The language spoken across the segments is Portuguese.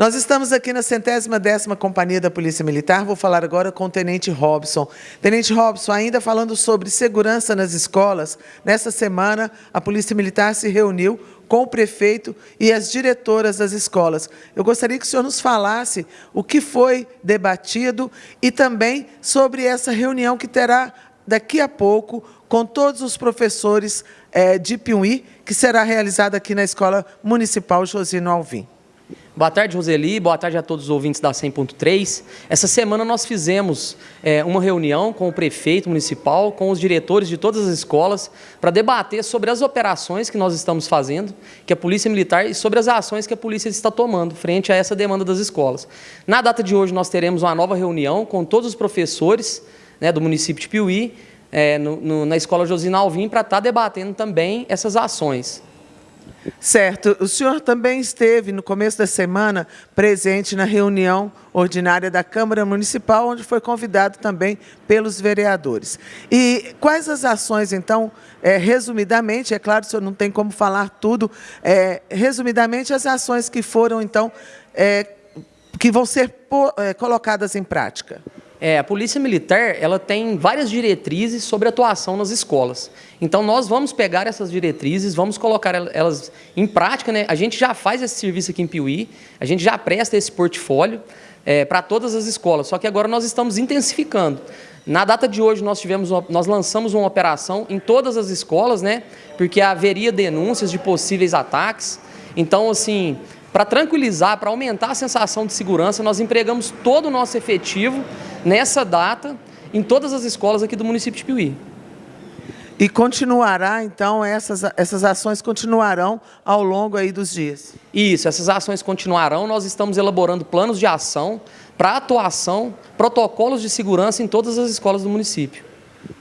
Nós estamos aqui na centésima décima Companhia da Polícia Militar. Vou falar agora com o Tenente Robson. Tenente Robson, ainda falando sobre segurança nas escolas, nessa semana a Polícia Militar se reuniu com o prefeito e as diretoras das escolas. Eu gostaria que o senhor nos falasse o que foi debatido e também sobre essa reunião que terá daqui a pouco com todos os professores é, de Piuí, que será realizada aqui na Escola Municipal Josino Alvim. Boa tarde, Roseli. Boa tarde a todos os ouvintes da 100.3. Essa semana nós fizemos é, uma reunião com o prefeito municipal, com os diretores de todas as escolas, para debater sobre as operações que nós estamos fazendo, que a Polícia Militar, e sobre as ações que a polícia está tomando frente a essa demanda das escolas. Na data de hoje, nós teremos uma nova reunião com todos os professores né, do município de Piuí, é, no, no, na Escola Josina Alvim, para estar tá debatendo também essas ações. Certo. O senhor também esteve, no começo da semana, presente na reunião ordinária da Câmara Municipal, onde foi convidado também pelos vereadores. E quais as ações, então, é, resumidamente, é claro, o senhor não tem como falar tudo, é, resumidamente, as ações que foram, então, é, que vão ser é, colocadas em prática? É, a Polícia Militar ela tem várias diretrizes sobre atuação nas escolas. Então, nós vamos pegar essas diretrizes, vamos colocar elas em prática. Né? A gente já faz esse serviço aqui em Piuí, a gente já presta esse portfólio é, para todas as escolas, só que agora nós estamos intensificando. Na data de hoje, nós, tivemos uma, nós lançamos uma operação em todas as escolas, né? porque haveria denúncias de possíveis ataques. Então, assim, para tranquilizar, para aumentar a sensação de segurança, nós empregamos todo o nosso efetivo nessa data em todas as escolas aqui do município de Piuí. E continuará, então, essas, essas ações continuarão ao longo aí dos dias? Isso, essas ações continuarão. Nós estamos elaborando planos de ação para atuação, protocolos de segurança em todas as escolas do município.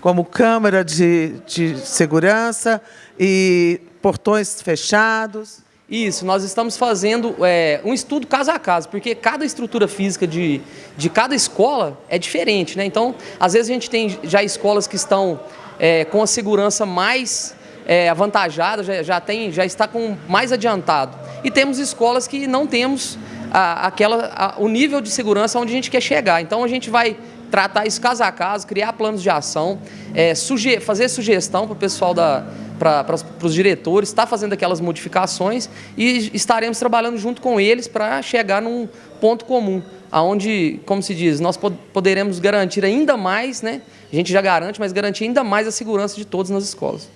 Como câmara de, de segurança e portões fechados? Isso, nós estamos fazendo é, um estudo caso a caso, porque cada estrutura física de, de cada escola é diferente, né? Então, às vezes a gente tem já escolas que estão é, com a segurança mais é, avantajada, já, já, tem, já está com mais adiantado. E temos escolas que não temos a, aquela, a, o nível de segurança onde a gente quer chegar. Então, a gente vai tratar isso caso a caso, criar planos de ação, é, fazer sugestão para o pessoal da para os diretores, está fazendo aquelas modificações e estaremos trabalhando junto com eles para chegar num ponto comum, aonde, como se diz, nós poderemos garantir ainda mais, né? A gente já garante, mas garantir ainda mais a segurança de todos nas escolas.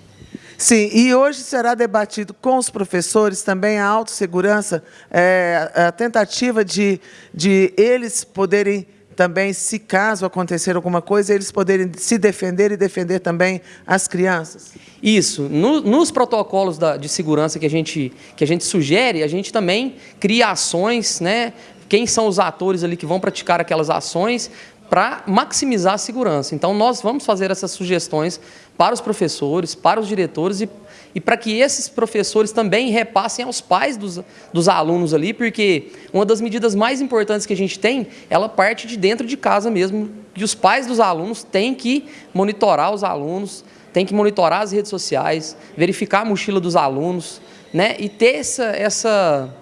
Sim, e hoje será debatido com os professores também a autossegurança, é, a tentativa de, de eles poderem também, se caso acontecer alguma coisa, eles poderem se defender e defender também as crianças? Isso. No, nos protocolos da, de segurança que a, gente, que a gente sugere, a gente também cria ações, né? quem são os atores ali que vão praticar aquelas ações, para maximizar a segurança. Então, nós vamos fazer essas sugestões para os professores, para os diretores e, e para que esses professores também repassem aos pais dos, dos alunos ali, porque uma das medidas mais importantes que a gente tem, ela parte de dentro de casa mesmo, e os pais dos alunos têm que monitorar os alunos, têm que monitorar as redes sociais, verificar a mochila dos alunos, né, e ter essa, essa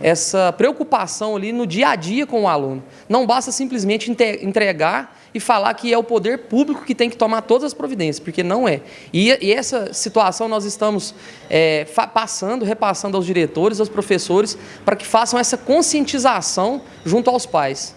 essa preocupação ali no dia a dia com o aluno. Não basta simplesmente entregar e falar que é o poder público que tem que tomar todas as providências, porque não é. E, e essa situação nós estamos é, passando, repassando aos diretores, aos professores, para que façam essa conscientização junto aos pais.